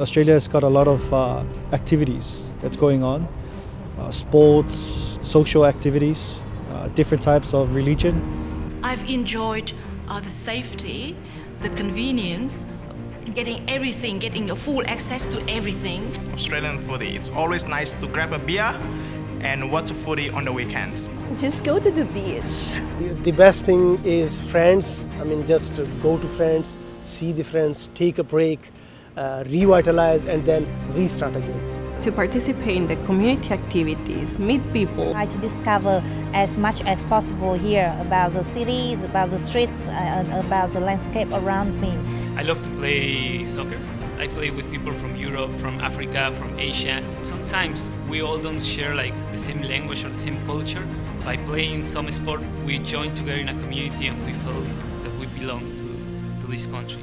Australia has got a lot of uh, activities that's going on uh, sports, social activities, uh, different types of religion. I've enjoyed uh, the safety, the convenience, getting everything, getting a full access to everything. Australian foodie. It's always nice to grab a beer and watch a footy on the weekends. Just go to the beach. The best thing is friends. I mean, just go to friends, see the friends, take a break, uh, revitalize, and then restart again. To participate in the community activities, meet people. Try to discover as much as possible here about the cities, about the streets, uh, about the landscape around me. I love to play soccer. I play with people from Europe, from Africa, from Asia. Sometimes we all don't share like the same language or the same culture. By playing some sport, we join together in a community and we feel that we belong to, to this country.